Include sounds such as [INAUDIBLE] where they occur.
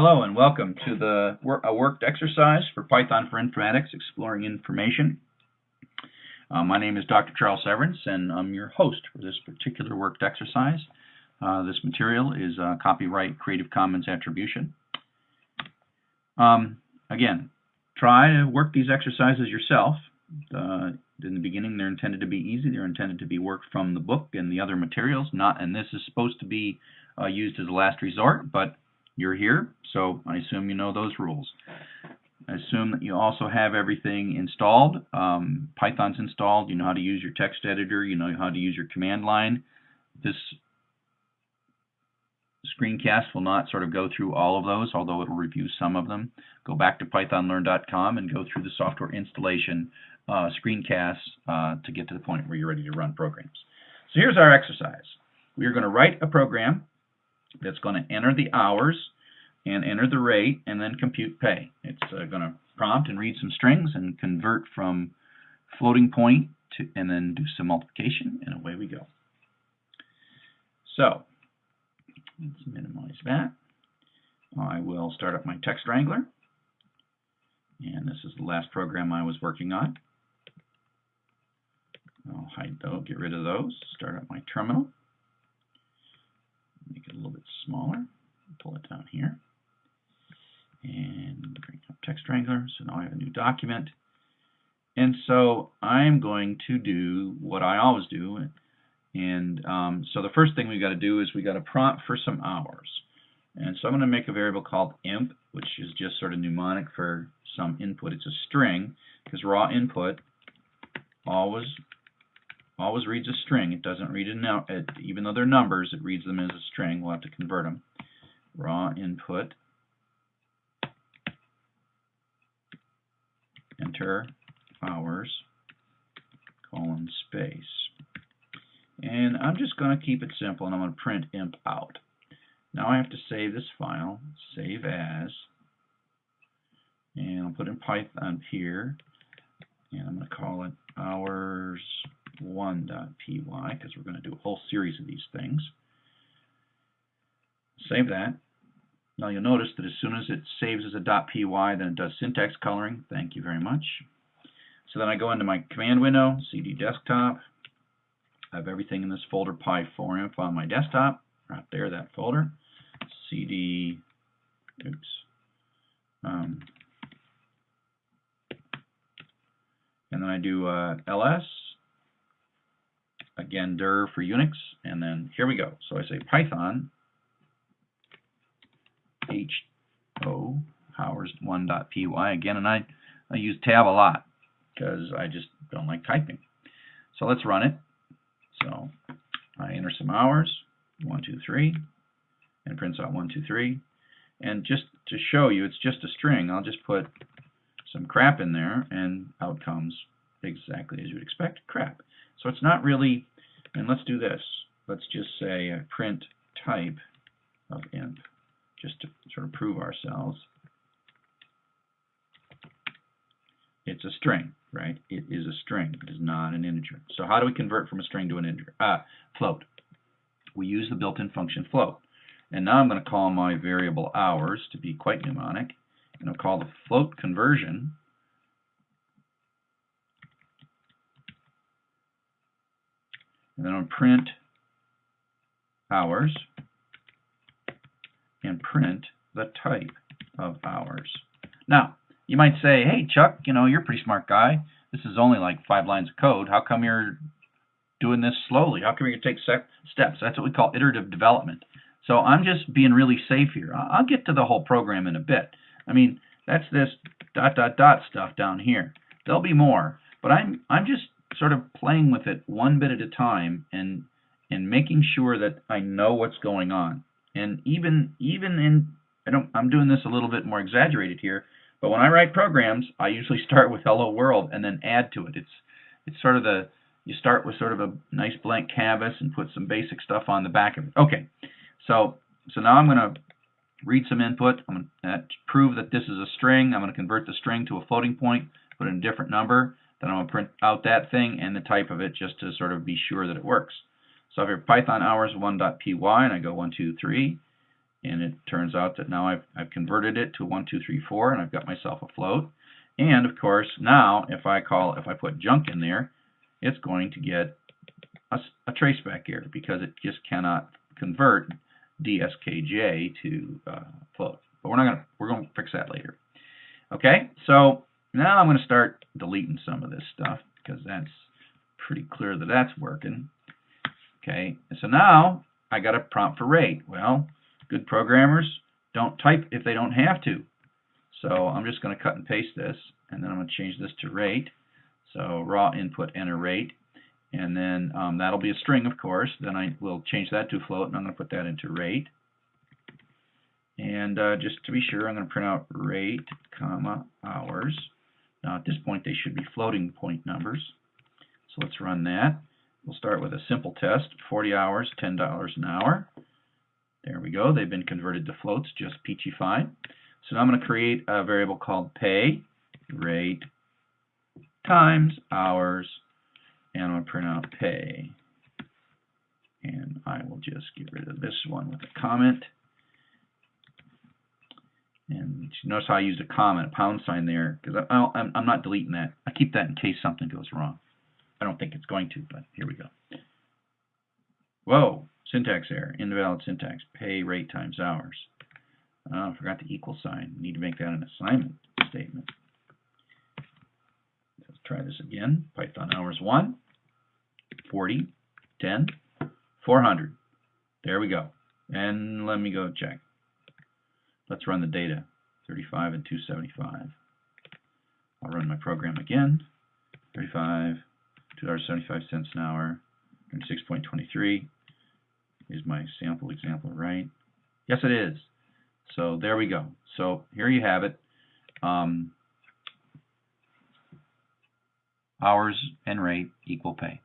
Hello and welcome to the a worked exercise for Python for Informatics Exploring Information. Uh, my name is Dr. Charles Severance and I'm your host for this particular worked exercise. Uh, this material is uh, copyright Creative Commons Attribution. Um, again, try to work these exercises yourself. Uh, in the beginning they're intended to be easy. They're intended to be worked from the book and the other materials. Not, And this is supposed to be uh, used as a last resort, but you're here, so I assume you know those rules. I assume that you also have everything installed. Um, Python's installed. You know how to use your text editor. You know how to use your command line. This screencast will not sort of go through all of those, although it will review some of them. Go back to pythonlearn.com and go through the software installation uh, screencasts uh, to get to the point where you're ready to run programs. So here's our exercise. We are going to write a program that's going to enter the hours and enter the rate and then compute pay. It's uh, going to prompt and read some strings and convert from floating point to and then do some multiplication and away we go. So let's minimize that. I will start up my TextWrangler and this is the last program I was working on. I'll hide those, get rid of those, start up my terminal make it a little bit smaller. Pull it down here. And bring up TextWrangler. So now I have a new document. And so I'm going to do what I always do. And um, so the first thing we've got to do is we've got to prompt for some hours. And so I'm going to make a variable called imp, which is just sort of mnemonic for some input. It's a string, because raw input always always reads a string. It doesn't read it, now, even though they're numbers, it reads them as a string. We'll have to convert them. Raw input, enter hours, colon space. And I'm just going to keep it simple, and I'm going to print imp out. Now I have to save this file, save as, and I'll put in Python here, and I'm going to call it hours 1.py because we're going to do a whole series of these things. Save that. Now you'll notice that as soon as it saves as a .py, then it does syntax coloring. Thank you very much. So then I go into my command window, cd desktop. I have everything in this folder py4inf on my desktop, right there, that folder. cd, oops, um, and then I do uh, ls again dir for Unix, and then here we go. So I say Python ho hours1.py again, and I, I use tab a lot because I just don't like typing. So let's run it. So I enter some hours, one, two, three, and prints out one, two, three. And just to show you, it's just a string. I'll just put some crap in there, and out comes exactly as you would expect, crap. So it's not really, and let's do this. Let's just say print type of imp, just to sort of prove ourselves. It's a string, right? It is a string. It is not an integer. So how do we convert from a string to an integer? Ah, float. We use the built-in function float. And now I'm going to call my variable hours to be quite mnemonic. And I'll call the float conversion and then I'll print hours and print the type of hours. Now, you might say, hey, Chuck, you know, you're a pretty smart guy. This is only like five lines of code. How come you're doing this slowly? How come you take steps? That's what we call iterative development. So I'm just being really safe here. I'll get to the whole program in a bit. I mean, that's this dot dot dot stuff down here. There'll be more, but I'm I'm just sort of playing with it one bit at a time and and making sure that I know what's going on. And even even in I don't I'm doing this a little bit more exaggerated here, but when I write programs, I usually [LAUGHS] start with hello world and then add to it. It's it's sort of the you start with sort of a nice blank canvas and put some basic stuff on the back of it. Okay. So so now I'm going to read some input. I'm going to uh, prove that this is a string. I'm going to convert the string to a floating point, put in a different number. Then I'm going to print out that thing and the type of it just to sort of be sure that it works. So I have Python hours 1.py and I go 1, 2, 3. and it turns out that now I've, I've converted it to 1, 2, 3, 4, and I've got myself a float. And of course, now if I call, if I put junk in there, it's going to get a, a traceback error because it just cannot convert DSKJ to uh, float. But we're not gonna, we're gonna fix that later. Okay, so now I'm gonna start deleting some of this stuff because that's pretty clear that that's working. Okay, so now I got a prompt for rate. Well, good programmers don't type if they don't have to. So I'm just going to cut and paste this, and then I'm going to change this to rate. So raw input enter rate, and then um, that'll be a string, of course. Then I will change that to float, and I'm going to put that into rate. And uh, just to be sure, I'm going to print out rate, comma, hours. Now at this point, they should be floating point numbers. So let's run that. We'll start with a simple test, 40 hours, $10 an hour. There we go, they've been converted to floats, just peachy fine. So now I'm going to create a variable called pay, rate, times, hours, and I'm going to print out pay. And I will just get rid of this one with a comment. And notice how I used a comment, a pound sign there, because I'm, I'm not deleting that. I keep that in case something goes wrong. I don't think it's going to, but here we go. Whoa, syntax error, invalid syntax, pay rate times hours. Oh, I forgot the equal sign. Need to make that an assignment statement. Let's try this again. Python hours 1, 40, 10, 400. There we go. And let me go check. Let's run the data. 35 and 275. I'll run my program again. 35, $2.75 an hour, and 6.23. Is my sample example right? Yes, it is. So there we go. So here you have it. Um, hours and rate equal pay.